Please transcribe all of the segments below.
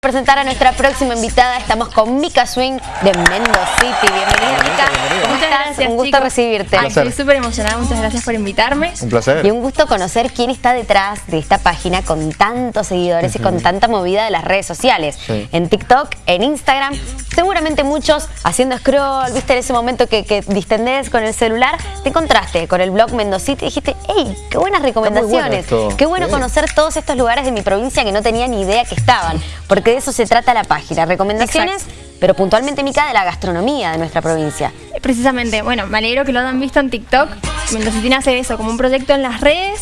presentar a nuestra próxima invitada. Estamos con Mika Swing de Mendoza City. Bienvenida, Mika. ¿Cómo Muchas estás? gracias, Un gusto chicos. recibirte. Ay, estoy súper emocionada, muchas gracias por invitarme. Un placer. Y un gusto conocer quién está detrás de esta página con tantos seguidores y con tanta movida de las redes sociales. Sí. En TikTok, en Instagram, seguramente muchos haciendo scroll, viste en ese momento que, que distendés con el celular, te encontraste con el blog Mendocity y dijiste, hey, qué buenas recomendaciones, qué bueno Sí. conocer todos estos lugares de mi provincia que no tenía ni idea que estaban, porque de eso se trata la página, recomendaciones, pero puntualmente, Mica, de la gastronomía de nuestra provincia. Precisamente, bueno, me alegro que lo hayan visto en TikTok. Mendocitina hace eso, como un proyecto en las redes.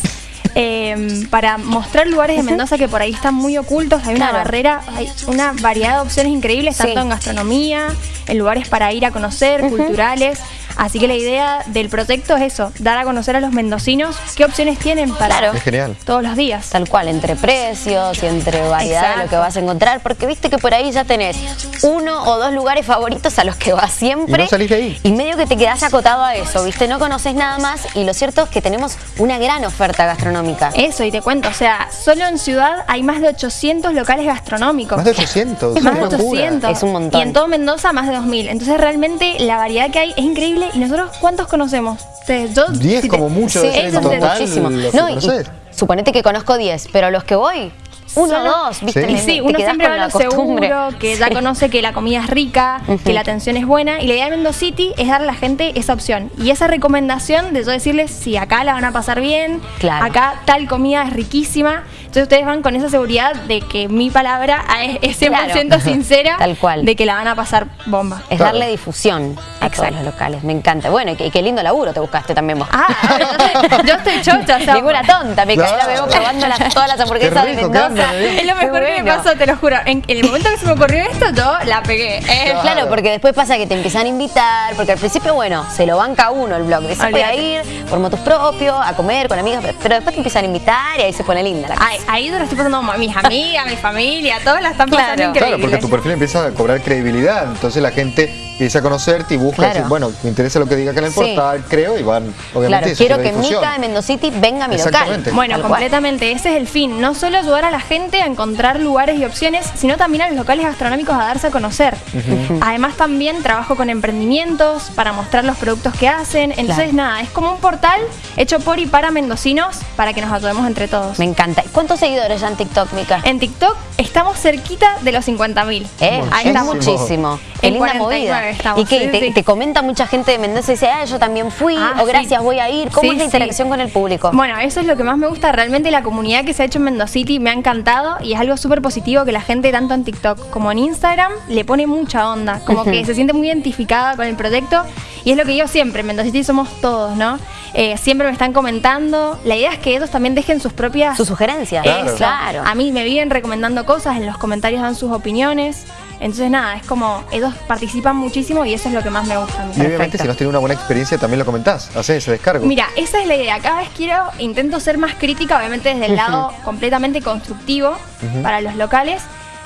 eh, para mostrar lugares de Mendoza que por ahí están muy ocultos, hay una barrera, hay una variedad de opciones increíbles, Sí. tanto en gastronomía, en lugares para ir a conocer, culturales. Así que la idea del proyecto es eso, dar a conocer a los mendocinos qué opciones tienen para Claro. Es genial. todos los días. Tal cual, entre precios y entre variedad de lo que vas a encontrar, porque viste que por ahí ya tenés uno o dos lugares favoritos a los que vas siempre. Y no salís de ahí. Y medio que te quedás acotado a eso, viste, no conoces nada más y lo cierto es que tenemos una gran oferta gastronómica. Eso, y te cuento, o sea, solo en ciudad hay más de 800 locales gastronómicos. Más de 800. Es más de una locura. 800. Es un montón. Y en todo Mendoza más de 2000. Entonces realmente la variedad que hay es increíble. ¿Y nosotros cuántos conocemos? Ustedes, yo, 10 si te- como mucho Sí, de eso total. muchísimo. No, y, suponete que conozco 10, pero los que voy, uno dos, viste. Sí. Y sí, uno siempre va a lo seguro, que ya conoce que la comida es rica, que la atención es buena. Y la idea de Mendoza City es darle a la gente esa opción. Y esa recomendación de yo decirles si acá la van a pasar bien, Claro. acá tal comida es riquísima. Entonces ustedes van con esa seguridad de que mi palabra es, es 100% Claro. sincera. Tal cual. De que la van a pasar bomba. Es Claro. darle difusión a todos Exacto. los locales, me encanta. Bueno, y qué, qué lindo laburo te buscaste también vos. Ah, yo estoy chocha, o sea, Ninguna tonta, me caí la veo probando las- todas las hamburguesas de rico, qué Mendoza. Es lo mejor que me pasó, te lo juro. En, en el momento que se me ocurrió esto, yo la pegué. Eh, Claro. Claro, porque después pasa que te empiezan a invitar, porque al principio, bueno, se lo banca uno el blog. Dice, voy a ir por motos propios, a comer con amigas, pero después te empiezan a invitar y ahí se pone linda la cosa. Ahí, ahí yo la estoy pasando a mis amigas, mi familia, todas la están pasando Claro. increíble. Claro, porque tu perfil empieza a cobrar credibilidad. Entonces la gente empieza a conocerte y busca Claro. decir, bueno, me interesa lo que diga acá en el Sí. portal, creo, y van, obviamente, Claro, quiero que. Mica de Mendocity venga a mi local. Bueno, cual. completamente, ese es el fin. No solo ayudar a la gente a encontrar lugares y opciones, sino también a los locales gastronómicos a darse a conocer. Además también trabajo con emprendimientos para mostrar los productos que hacen. Entonces Claro. nada, es como un portal hecho por y para mendocinos para que nos ayudemos entre todos. Me encanta. ¿Y ¿Cuántos seguidores ya en TikTok, Mica? En TikTok estamos cerquita de los 50.000. Eh, ahí está Muchísimo. Qué En linda 49 movida. estamos, y que sí, te, sí. te comenta mucha gente de Mendoza y dice, ah, yo también fui, Ah, o gracias, sí. voy a ir. ¿Cómo Sí, es la sí. interacción con el público? Bueno, eso es lo que más me gusta. Realmente la comunidad que se ha hecho en Mendocity me ha encantado y es algo súper positivo que la gente, tanto en TikTok como en Instagram, le pone mucha onda. Como que se siente muy identificada con el proyecto y es lo que yo siempre, en Mendocity somos todos, ¿no? Eh, siempre me están comentando. La idea es que ellos también dejen sus propias... Sus sugerencias. Claro. Claro. A mí me viven recomendando cosas, en los comentarios dan sus opiniones. Entonces nada, es como ellos participan muchísimo y eso es lo que más me gusta. a mí. Y obviamente Perfecto. si no has tenido una buena experiencia también lo comentás, haces ese descargo. Mira, esa es la idea. Cada vez quiero, intento ser más crítica, obviamente desde el lado completamente constructivo para los locales.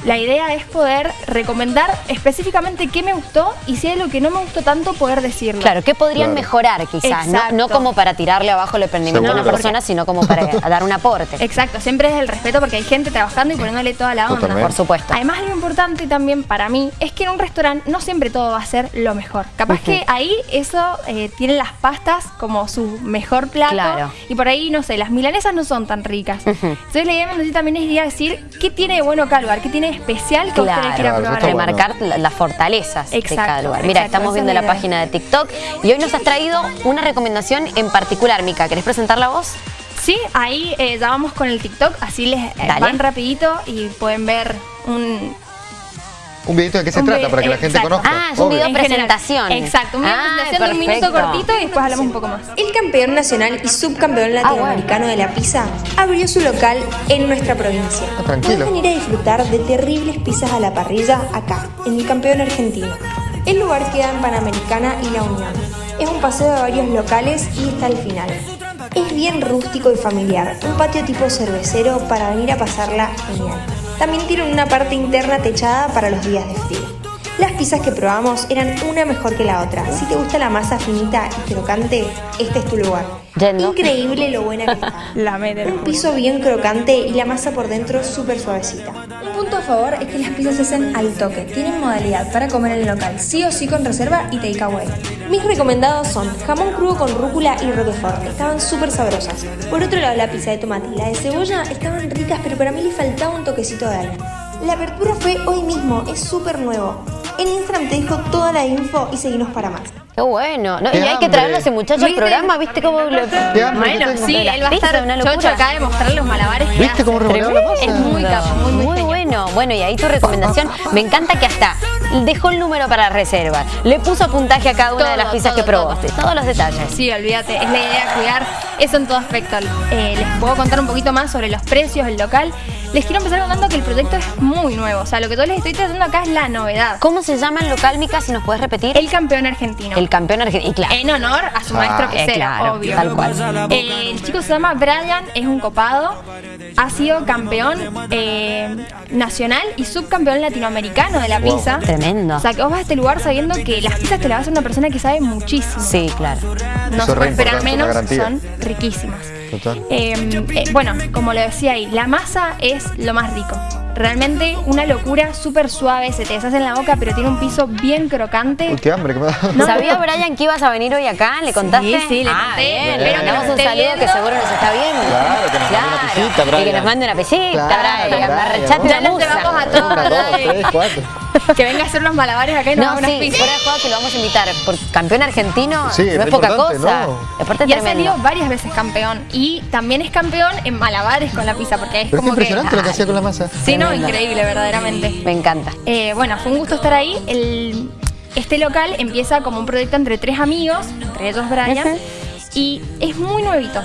La idea es poder recomendar específicamente qué me gustó y si hay algo que no me gustó tanto, poder decirlo. Claro, ¿qué podrían Claro. mejorar quizás? No, como para tirarle abajo el emprendimiento a una persona, sino como para dar un aporte. Exacto, siempre es el respeto porque hay gente trabajando y poniéndole toda la onda. Totalmente. Por supuesto. Además, lo importante también para mí es que en un restaurante no siempre todo va a ser lo mejor. Capaz que ahí eso eh, tiene las pastas como su mejor plato. Claro. Y por ahí, no sé, las milanesas no son tan ricas. Entonces, la idea de Mendoza también es ir a decir qué tiene de bueno cada lugar, qué tiene de especial que ustedes Claro, probar. bueno. remarcar la- las fortalezas de Exacto, cada lugar. Mira, exacto, estamos viendo la idea. página de TikTok y hoy nos has traído una recomendación en particular, Mica. ¿Querés presentarla vos? Sí, ahí eh, ya vamos con el TikTok, así les eh, van rapidito y pueden ver un, Un videito de qué se Un trata para que la gente exacto. conozca. Ah, es un video presentación. Exacto, un video Ah, presentación de un minuto cortito y después hablamos un poco más. El campeón nacional y subcampeón Ah, latinoamericano de la pizza abrió su local en nuestra provincia. Ah, tranquilo. Pueden venir a disfrutar de terribles pizzas a la parrilla acá, en el campeón argentino. El lugar queda en Panamericana y La Unión. Es un paseo de varios locales y está al final. Es bien rústico y familiar, un patio tipo cervecero para venir a pasarla genial. También tienen una parte interna techada para los días de frío. Las pizzas que probamos eran una mejor que la otra. Si te gusta la masa finita y crocante, este es tu lugar. Yendo. Increíble lo buena que está. La. Un piso bien crocante y la masa por dentro súper suavecita. Un punto a favor es que las pizzas se hacen al toque. Tienen modalidad para comer en el local, sí o sí con reserva y takeaway. Mis recomendados son jamón crudo con rúcula y roquefort. Estaban súper sabrosas. Por otro lado, la pizza de tomate y la de cebolla estaban ricas, pero para mí le faltaba un toquecito de algo. La apertura fue hoy mismo, es súper nuevo. En Instagram te dejo toda la info y seguinos para más. Qué bueno. No, Qué y hay que traerlo a ese muchacho al programa, ¿viste cómo lo... Bueno, sí, él va a estar una chocho locura. acá de mostrar los malabares ¿Viste cómo revoleaba la masa? Es muy capo, muy, muy, Muy bueno. Bueno, y ahí tu recomendación. Me encanta que hasta dejó el número para reserva. Le puso puntaje a cada una de las pizzas todo, que probaste. Todos los detalles. Sí, olvídate, es la idea cuidar eso en todo aspecto. Eh, les puedo contar un poquito más sobre los precios, el local. Les quiero empezar contando que el proyecto es muy nuevo. O sea, lo que yo les estoy tratando acá es la novedad. ¿Cómo se llama el local, Mica? Si nos puedes repetir. El campeón argentino. El campeón argentino. Y claro. En honor a su Ah, maestro eh, que claro, obvio. tal cual. Eh, el chico se llama Brian, es un copado, ha sido campeón eh, nacional y subcampeón latinoamericano de la Wow. pizza. Tremendo. O sea, que vos vas a este lugar sabiendo que las pizzas te las va a hacer una persona que sabe muchísimo. Sí, claro. No se puede esperar menos, son riquísimas. Total. Eh, eh, bueno, como lo decía ahí, la masa es lo más rico. Realmente una locura, súper suave, se te deshace en la boca, pero tiene un piso bien crocante. Uy, qué hambre que me da. No. ¿Sabía, Brian, que ibas a venir hoy acá? ¿Le contaste? Sí, sí, le Ah, conté. bien. Espero Le que mandamos nos un saludo que seguro nos está viendo. Claro, que nos mande una pisita, Y que Brian. nos mande una pisita, Claro, Brian. Brian. Arrechate Ya nos llevamos a todos. Una, dos, dale. tres, cuatro. Que venga a hacer unos malabares acá y nos No, haga unas sí, pizzas. fuera de juego que lo vamos a invitar. Por campeón argentino Sí, no es poca cosa. ¿no? Aparte Y ha salido varias veces campeón. Y también es campeón en malabares con la pizza, porque es Pero como que. impresionante lo que hacía con la masa. Sí, increíble, verdaderamente. Me encanta. Eh, bueno, fue un gusto estar ahí. El- este local empieza como un proyecto entre tres amigos, entre ellos Brian, y es muy nuevito.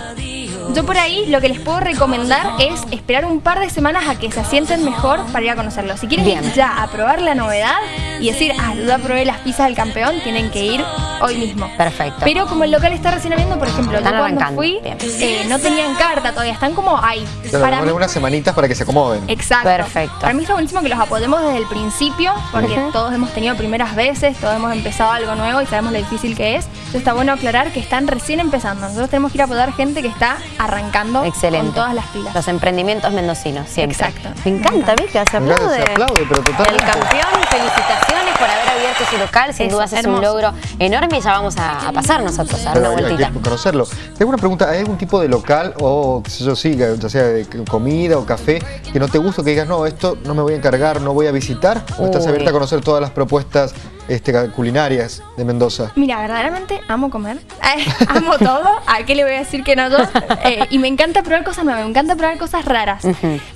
Yo por ahí lo que les puedo recomendar es esperar un par de semanas a que se asienten mejor para ir a conocerlo. Si quieren Bien. ir ya a probar la novedad y decir, ah, yo ya probé las pizzas del campeón, tienen que ir hoy mismo. Perfecto. Pero como el local está recién abriendo, por ejemplo, Están yo cuando arrancando. fui, eh, no tenían carta todavía, están como ahí. Claro, Para mí- unas semanitas para que se acomoden. Exacto. Perfecto. Para mí está buenísimo que los apoyemos desde el principio, porque todos hemos tenido primeras veces, todos hemos empezado algo nuevo y sabemos lo difícil que es. Entonces está bueno aclarar que están recién empezando. Nosotros tenemos que ir a apoyar gente que está arrancando Excelente. con todas las pilas. Los emprendimientos mendocinos, siempre. Exacto. Me encanta, Vika, se aplaude. se aplaude, pero totalmente. El campeón, felicitaciones por haber abierto su local. Sin duda es un logro enorme y ya vamos a, a pasar nosotros a dar una Pero hay vueltita. que conocerlo. Tengo una pregunta, ¿hay algún tipo de local o qué sé yo sí, ya sea de comida o café que no te gusta, que digas, no, esto no me voy a encargar, no voy a visitar? ¿O estás abierta a conocer todas las propuestas este, culinarias de Mendoza? Mira, verdaderamente amo comer. Eh, amo todo. ¿A qué le voy a decir que no yo? Eh, y me encanta probar cosas nuevas, me encanta probar cosas raras.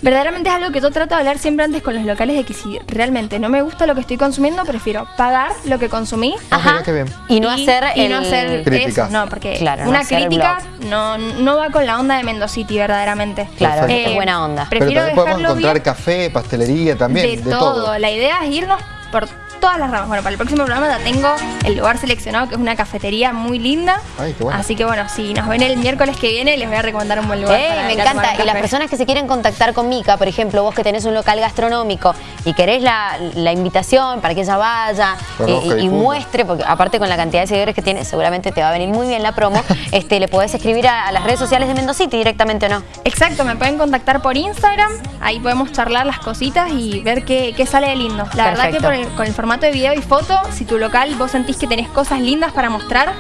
Verdaderamente es algo que yo trato de hablar siempre antes con los locales de que si realmente no me gusta lo que estoy consumiendo, prefiero pagar lo que consumí. Ah, mira qué bien. Y no hacer y el... no hacer eso, no, porque Claro, una crítica no, no va con la onda de Mendocity verdaderamente. Claro, es buena onda. Pero Prefiero también podemos encontrar bien café, pastelería también, de, todo. La idea es irnos por todas las ramas. Bueno, para el próximo programa ya tengo el lugar seleccionado, que es una cafetería muy linda. Ay, qué bueno. Así que bueno, si nos ven el miércoles que viene, les voy a recomendar un buen lugar. Ey, para me encanta. Y las personas que se quieren contactar con Mica, por ejemplo, vos que tenés un local gastronómico y querés la, la invitación para que ella vaya eh, y muestre, porque aparte con la cantidad de seguidores que tiene, seguramente te va a venir muy bien la promo, este, le podés escribir a, a las redes sociales de Mendocity directamente o no. Exacto, me pueden contactar por Instagram, ahí podemos charlar las cositas y ver qué, qué sale de lindo. La verdad que Perfecto. por el- con el formato de video y foto, si tu local vos sentís que tenés cosas lindas para mostrar,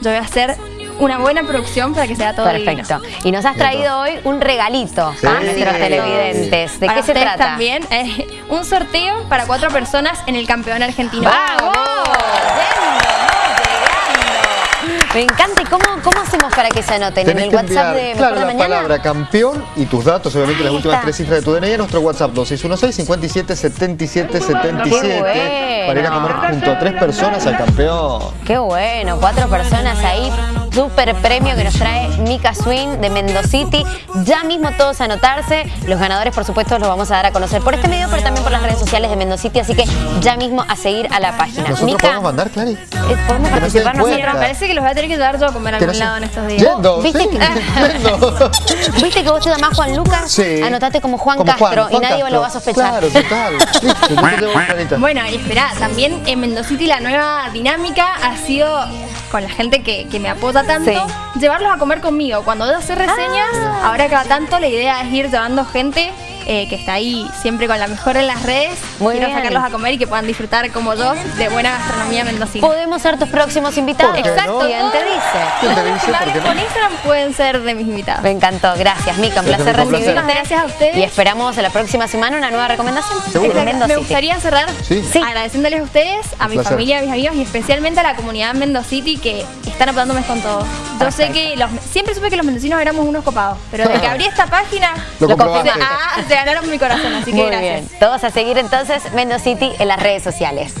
yo voy a hacer una buena producción para que sea todo Perfecto. divino. Y nos has traído hoy un regalito Sí. a nuestros Sí. televidentes. ¿De Para qué se trata? también, eh, un sorteo para cuatro personas en el campeón argentino. ¡Vamos! Me encanta. ¿Y cómo, cómo hacemos para que se anoten? Tenés ¿En el WhatsApp de Mejor claro, la Mañana? palabra campeón y tus datos, obviamente las últimas está. tres cifras de tu DNI, nuestro WhatsApp 2616 57 77 77 bueno. para ir a comer junto a tres personas al campeón. Qué bueno, cuatro personas ahí. Super premio que nos trae Mika Swing de Mendocity. Ya mismo todos a anotarse. Los ganadores, por supuesto, los vamos a dar a conocer por este medio, pero también por las redes sociales de Mendocity. Así que ya mismo a seguir a la página. ¿Nosotros Mika, podemos mandar, Clary? eh, podemos participar nosotros. Parece que los voy a tener que llevar yo a comer a algún lado en estos días. Yendo, ¿Viste sí, que- yendo. ¿Viste que vos te llamás Juan Lucas? Sí. Anotate como Juan Como Castro Juan y nadie Castro. lo va a sospechar. Claro, total. Listo. Bueno, y espera, también en Mendocity la nueva dinámica ha sido con la gente que, que me apoya tanto, Sí. llevarlos a comer conmigo. Cuando yo hacer reseñas, Ah. ahora cada tanto la idea es ir llevando gente eh, que está ahí siempre con la mejor en las redes. Muy Quiero bien. sacarlos a comer y que puedan disfrutar como yo de buena gastronomía mendocina. Podemos ser tus próximos invitados. ¿Por qué Exacto. no? ¿Quién te dice? ¿Quién te dice? Con Instagram pueden ser de mis invitados. Me encantó, gracias Mica, un placer recibirte. Muchas gracias a ustedes. Y esperamos la próxima semana una nueva recomendación. Me gustaría cerrar Sí. Agradeciéndoles a ustedes, a mi familia, a mis amigos y especialmente a la comunidad Mendocity que están apoyándome con todo. Yo sé que los, siempre supe que los mendocinos éramos unos copados, pero desde que abrí esta página Lo Lo ah, ganaron mi corazón, así que Muy gracias. bien. Todos a seguir entonces Mendo City en las redes sociales.